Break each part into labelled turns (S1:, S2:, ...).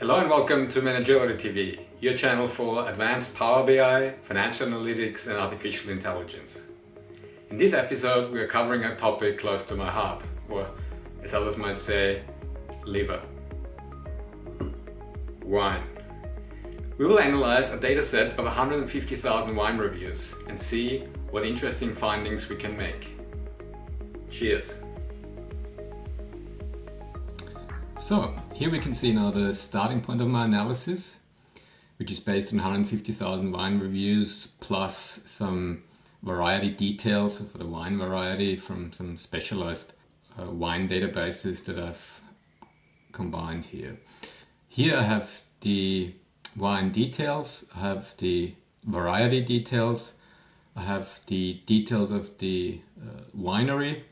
S1: Hello and welcome to Managility TV, your channel for advanced Power BI, financial analytics and artificial intelligence. In this episode we are covering a topic close to my heart, or as others might say, liver. Wine. We will analyze a dataset of 150,000 wine reviews and see what interesting findings we can make. Cheers!
S2: So here we can see now the starting point of my analysis, which is based on 150,000 wine reviews plus some variety details for the wine variety from some specialized uh, wine databases that I've combined here. Here I have the wine details, I have the variety details, I have the details of the uh, winery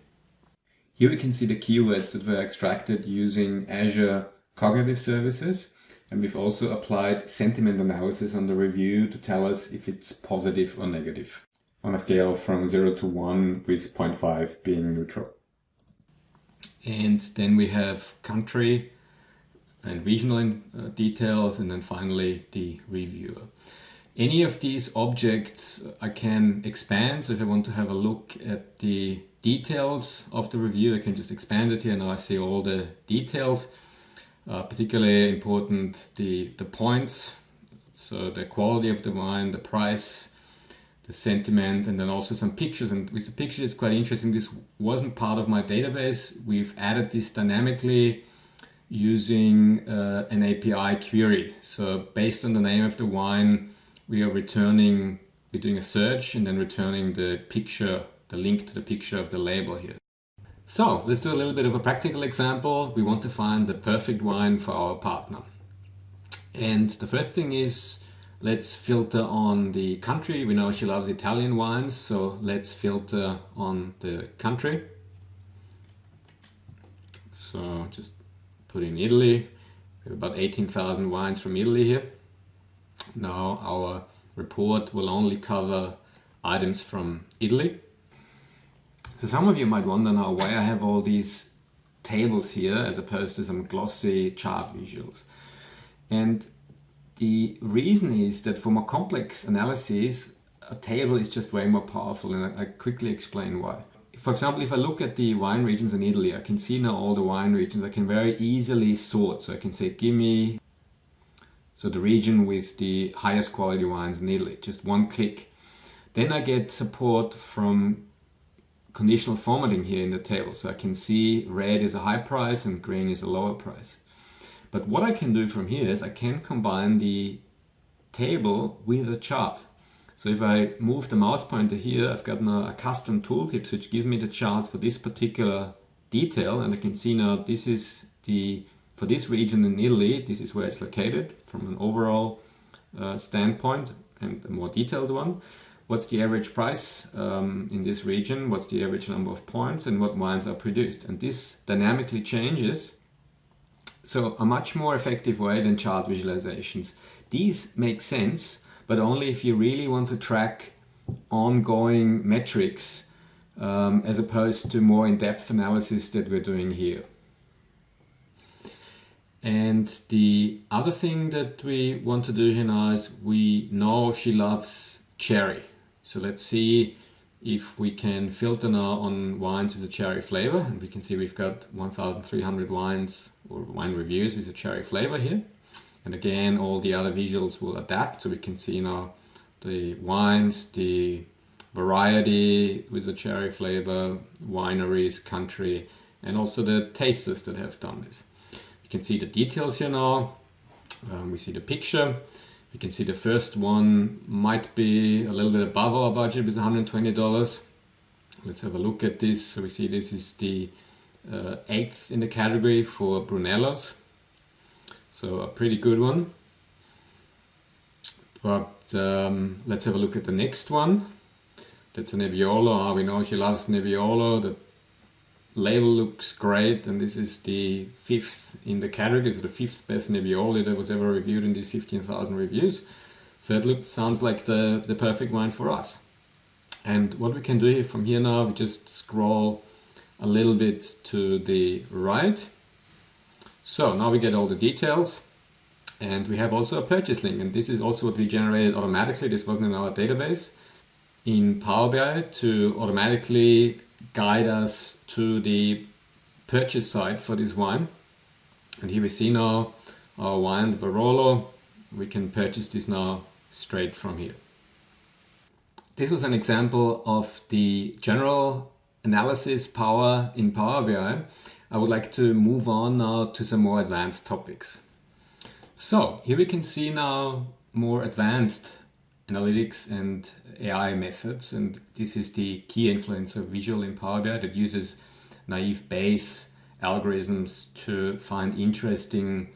S2: here we can see the keywords that were extracted using Azure Cognitive Services. And we've also applied sentiment analysis on the review to tell us if it's positive or negative on a scale from 0 to 1 with 0.5 being neutral. And then we have country and regional uh, details and then finally the reviewer. Any of these objects I can expand. So if I want to have a look at the details of the review, I can just expand it here. Now I see all the details. Uh, particularly important the, the points, so the quality of the wine, the price, the sentiment, and then also some pictures. And with the pictures, it's quite interesting. This wasn't part of my database. We've added this dynamically using uh, an API query. So based on the name of the wine, we are returning, we're doing a search and then returning the picture, the link to the picture of the label here. So let's do a little bit of a practical example. We want to find the perfect wine for our partner. And the first thing is, let's filter on the country. We know she loves Italian wines, so let's filter on the country. So just put in Italy. We have about 18,000 wines from Italy here. Now our report will only cover items from Italy. So some of you might wonder now why I have all these tables here as opposed to some glossy chart visuals. And the reason is that for more complex analyses, a table is just way more powerful and I quickly explain why. For example, if I look at the wine regions in Italy, I can see now all the wine regions. I can very easily sort. So I can say, give me so the region with the highest quality wines in Italy, just one click. Then I get support from conditional formatting here in the table. So I can see red is a high price and green is a lower price. But what I can do from here is I can combine the table with a chart. So if I move the mouse pointer here, I've gotten now a custom tooltips which gives me the charts for this particular detail and I can see now this is the for this region in Italy, this is where it's located from an overall uh, standpoint and a more detailed one. What's the average price um, in this region? What's the average number of points and what wines are produced? And this dynamically changes. So a much more effective way than chart visualizations. These make sense, but only if you really want to track ongoing metrics um, as opposed to more in-depth analysis that we're doing here. And the other thing that we want to do here now is we know she loves cherry. So let's see if we can filter now on wines with a cherry flavor. And we can see we've got 1,300 wines or wine reviews with a cherry flavor here. And again, all the other visuals will adapt. So we can see now the wines, the variety with a cherry flavor, wineries, country, and also the tasters that have done this. You can see the details here now. Um, we see the picture. You can see the first one might be a little bit above our budget with $120. Let's have a look at this. So we see this is the uh, eighth in the category for Brunellos. So a pretty good one. But um, let's have a look at the next one. That's a Nebbiolo. Ah, we know she loves Nebbiolo. The label looks great and this is the fifth in the category, so the fifth best Nebbiolo that was ever reviewed in these 15,000 reviews. So it looks, sounds like the, the perfect wine for us. And what we can do here from here now, we just scroll a little bit to the right. So now we get all the details. And we have also a purchase link, and this is also what we generated automatically. This wasn't in our database in Power BI to automatically guide us to the purchase site for this wine. And here we see now our wine, the Barolo. We can purchase this now straight from here. This was an example of the general analysis power in Power BI. I would like to move on now to some more advanced topics. So here we can see now more advanced analytics and AI methods and this is the key influencers visual in Power BI that uses naive Bayes algorithms to find interesting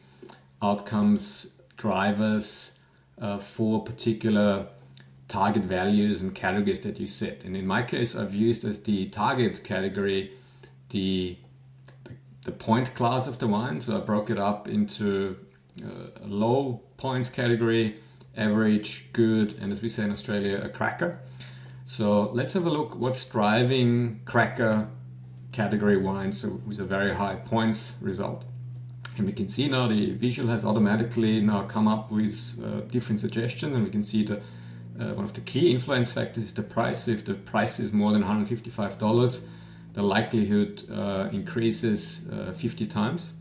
S2: outcomes, drivers uh, for particular target values and categories that you set. And in my case, I've used as the target category the, the, the point class of the wine. So I broke it up into uh, a low points category, average, good, and as we say in Australia, a cracker. So let's have a look what's driving cracker category wine, so with a very high points result. And we can see now the visual has automatically now come up with uh, different suggestions and we can see the uh, one of the key influence factors is the price. If the price is more than $155, the likelihood uh, increases uh, 50 times.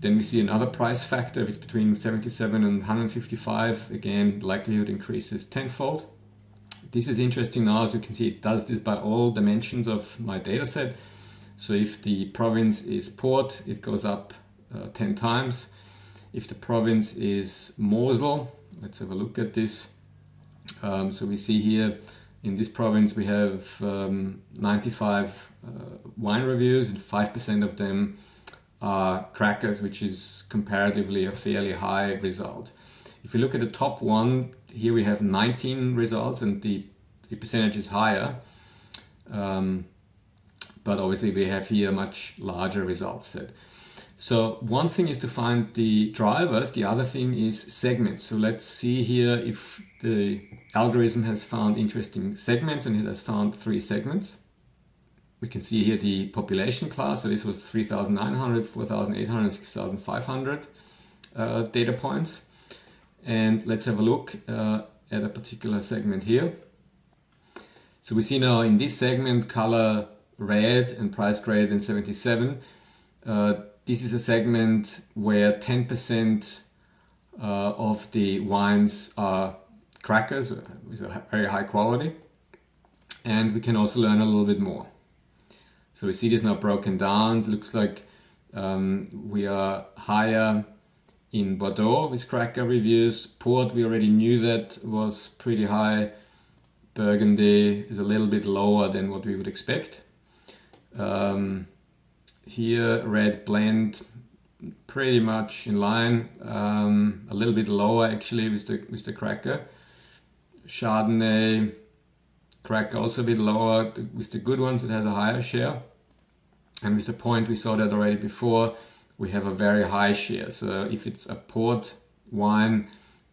S2: Then we see another price factor, if it's between 77 and 155, again, likelihood increases tenfold. This is interesting now, as you can see, it does this by all dimensions of my data set. So if the province is Port, it goes up uh, 10 times. If the province is Mosel, let's have a look at this. Um, so we see here in this province we have um, 95 uh, wine reviews and 5% of them uh, crackers, which is comparatively a fairly high result. If you look at the top one, here we have 19 results and the, the percentage is higher. Um, but obviously we have here much larger result set. So one thing is to find the drivers, the other thing is segments. So let's see here if the algorithm has found interesting segments and it has found three segments we can see here the population class. So this was 3,900, 4,800, 6,500 uh, data points. And let's have a look uh, at a particular segment here. So we see now in this segment color red and price greater than 77. Uh, this is a segment where 10% uh, of the wines are crackers with a very high quality. And we can also learn a little bit more. So we see this now broken down. It looks like um, we are higher in Bordeaux with cracker reviews. Port, we already knew that was pretty high. Burgundy is a little bit lower than what we would expect. Um, here, red blend, pretty much in line. Um, a little bit lower actually with the with the cracker. Chardonnay, crack also a bit lower. With the good ones, it has a higher share. And with the point, we saw that already before, we have a very high share. So if it's a port wine,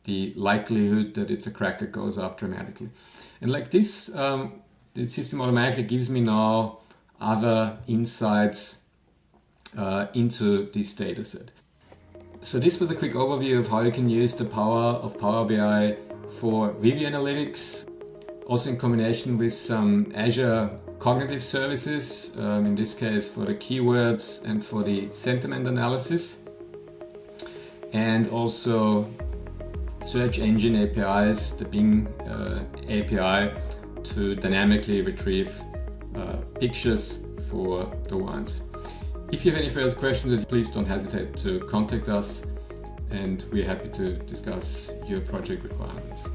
S2: the likelihood that it's a cracker goes up dramatically. And like this, um, the system automatically gives me now other insights uh, into this data set. So this was a quick overview of how you can use the power of Power BI for review analytics, also in combination with some Azure cognitive services, um, in this case for the keywords and for the sentiment analysis, and also search engine APIs, the Bing uh, API to dynamically retrieve uh, pictures for the ones. If you have any further questions, please don't hesitate to contact us and we're happy to discuss your project requirements.